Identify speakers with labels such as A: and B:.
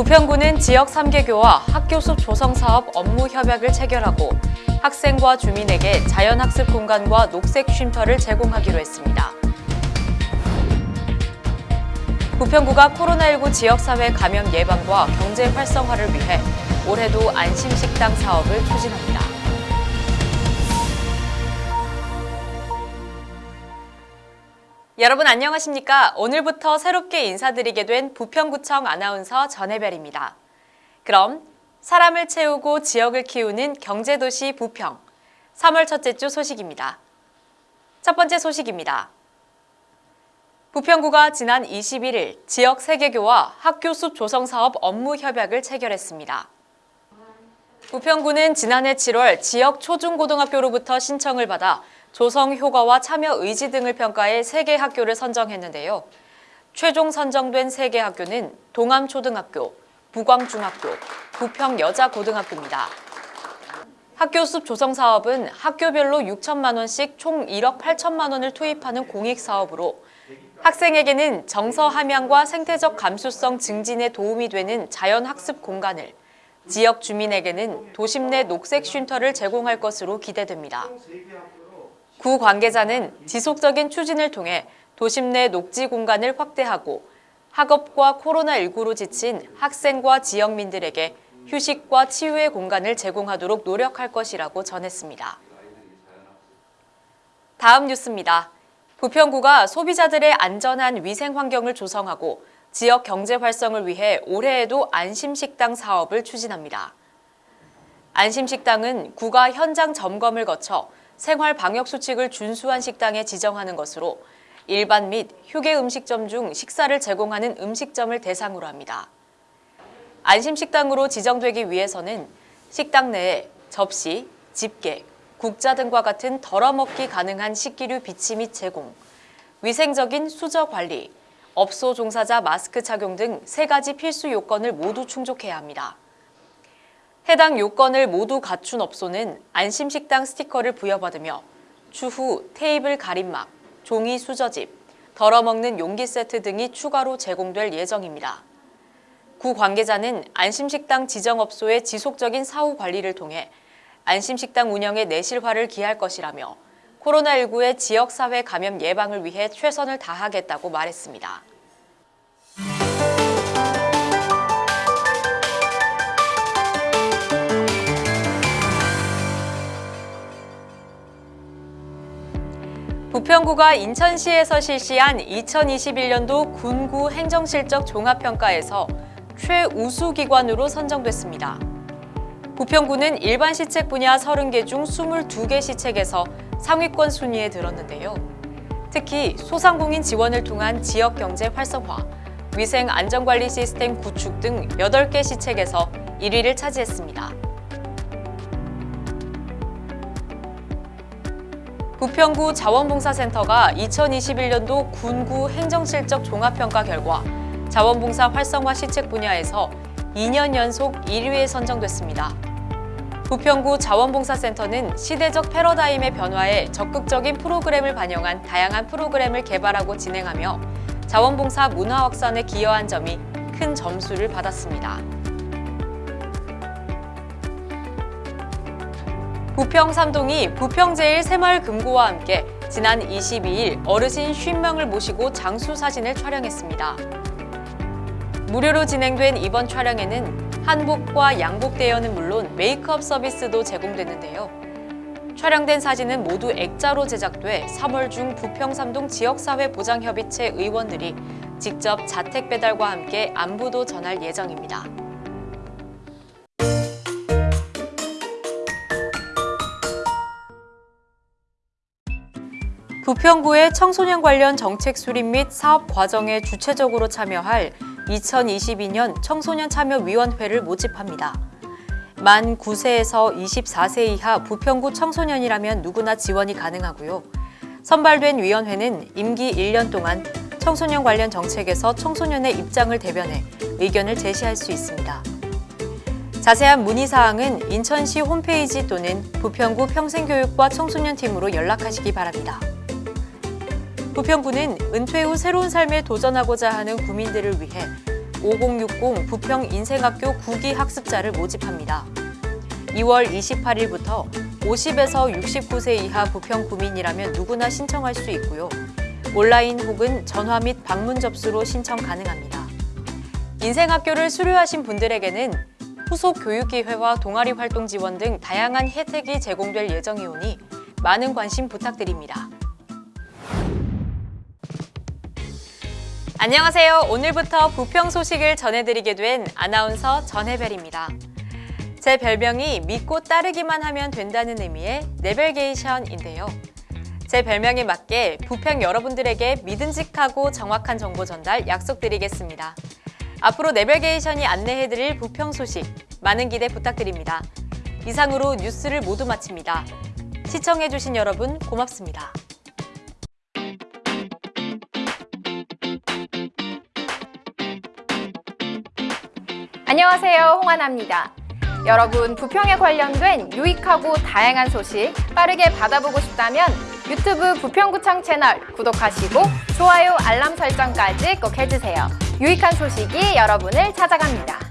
A: 부평구는 지역 3개교와 학교 숲 조성 사업 업무 협약을 체결하고 학생과 주민에게 자연학습 공간과 녹색 쉼터를 제공하기로 했습니다. 부평구가 코로나19 지역사회 감염 예방과 경제 활성화를 위해 올해도 안심식당 사업을 추진합니다. 여러분 안녕하십니까? 오늘부터 새롭게 인사드리게 된 부평구청 아나운서 전혜별입니다. 그럼 사람을 채우고 지역을 키우는 경제도시 부평 3월 첫째 주 소식입니다. 첫 번째 소식입니다. 부평구가 지난 21일 지역 세계교와 학교 숲 조성 사업 업무 협약을 체결했습니다. 부평구는 지난해 7월 지역 초중고등학교로부터 신청을 받아 조성 효과와 참여 의지 등을 평가해 3개 학교를 선정했는데요. 최종 선정된 3개 학교는 동암초등학교, 부광중학교, 부평여자고등학교입니다. 학교 숲 조성 사업은 학교별로 6천만 원씩 총 1억 8천만 원을 투입하는 공익 사업으로 학생에게는 정서 함양과 생태적 감수성 증진에 도움이 되는 자연학습 공간을 지역 주민에게는 도심 내 녹색 쉼터를 제공할 것으로 기대됩니다. 구 관계자는 지속적인 추진을 통해 도심 내 녹지 공간을 확대하고 학업과 코로나19로 지친 학생과 지역민들에게 휴식과 치유의 공간을 제공하도록 노력할 것이라고 전했습니다. 다음 뉴스입니다. 부평구가 소비자들의 안전한 위생 환경을 조성하고 지역 경제 활성을 위해 올해에도 안심식당 사업을 추진합니다. 안심식당은 구가 현장 점검을 거쳐 생활 방역 수칙을 준수한 식당에 지정하는 것으로 일반 및 휴게 음식점 중 식사를 제공하는 음식점을 대상으로 합니다. 안심식당으로 지정되기 위해서는 식당 내에 접시, 집게, 국자 등과 같은 덜어먹기 가능한 식기류 비치 및 제공, 위생적인 수저 관리, 업소 종사자 마스크 착용 등 세 가지 필수 요건을 모두 충족해야 합니다. 해당 요건을 모두 갖춘 업소는 안심식당 스티커를 부여받으며 추후 테이블 가림막, 종이 수저집, 덜어먹는 용기 세트 등이 추가로 제공될 예정입니다. 구 관계자는 안심식당 지정업소의 지속적인 사후 관리를 통해 안심식당 운영에 내실화를 기할 것이라며 코로나19의 지역사회 감염 예방을 위해 최선을 다하겠다고 말했습니다. 부평구가 인천시에서 실시한 2021년도 군구 행정실적 종합평가에서 최우수 기관으로 선정됐습니다. 부평구는 일반 시책 분야 30개 중 22개 시책에서 상위권 순위에 들었는데요. 특히 소상공인 지원을 통한 지역 경제 활성화, 위생 안전관리 시스템 구축 등 8개 시책에서 1위를 차지했습니다. 부평구 자원봉사센터가 2021년도 군구 행정실적 종합평가 결과 자원봉사 활성화 시책 분야에서 2년 연속 1위에 선정됐습니다. 부평구 자원봉사센터는 시대적 패러다임의 변화에 적극적인 프로그램을 반영한 다양한 프로그램을 개발하고 진행하며 자원봉사 문화 확산에 기여한 점이 큰 점수를 받았습니다. 부평 삼동이 부평제일 새마을 금고와 함께 지난 22일 어르신 50명을 모시고 장수 사진을 촬영했습니다. 무료로 진행된 이번 촬영에는 한복과 양복 대여는 물론 메이크업 서비스도 제공됐는데요. 촬영된 사진은 모두 액자로 제작돼 3월 중 부평 삼동 지역사회보장협의체 의원들이 직접 자택 배달과 함께 안부도 전할 예정입니다. 부평구의 청소년 관련 정책 수립 및 사업 과정에 주체적으로 참여할 2022년 청소년 참여위원회를 모집합니다. 만 9세에서 24세 이하 부평구 청소년이라면 누구나 지원이 가능하고요. 선발된 위원회는 임기 1년 동안 청소년 관련 정책에서 청소년의 입장을 대변해 의견을 제시할 수 있습니다. 자세한 문의사항은 인천시 홈페이지 또는 부평구 평생교육과 청소년팀으로 연락하시기 바랍니다. 부평구는 은퇴 후 새로운 삶에 도전하고자 하는 구민들을 위해 5060 부평 인생학교 9기 학습자를 모집합니다. 2월 28일부터 50에서 69세 이하 부평 구민이라면 누구나 신청할 수 있고요. 온라인 혹은 전화 및 방문 접수로 신청 가능합니다. 인생학교를 수료하신 분들에게는 후속 교육기회와 동아리 활동 지원 등 다양한 혜택이 제공될 예정이오니 많은 관심 부탁드립니다. 안녕하세요. 오늘부터 부평 소식을 전해드리게 된 아나운서 전혜별입니다. 제 별명이 믿고 따르기만 하면 된다는 의미의 네벨게이션인데요. 제 별명에 맞게 부평 여러분들에게 믿음직하고 정확한 정보 전달 약속드리겠습니다. 앞으로 네벨게이션이 안내해드릴 부평 소식 많은 기대 부탁드립니다. 이상으로 뉴스를 모두 마칩니다. 시청해주신 여러분 고맙습니다.
B: 안녕하세요. 홍하나입니다. 여러분, 부평에 관련된 유익하고 다양한 소식 빠르게 받아보고 싶다면 유튜브 부평구청 채널 구독하시고 좋아요, 알람 설정까지 꼭 해주세요. 유익한 소식이 여러분을 찾아갑니다.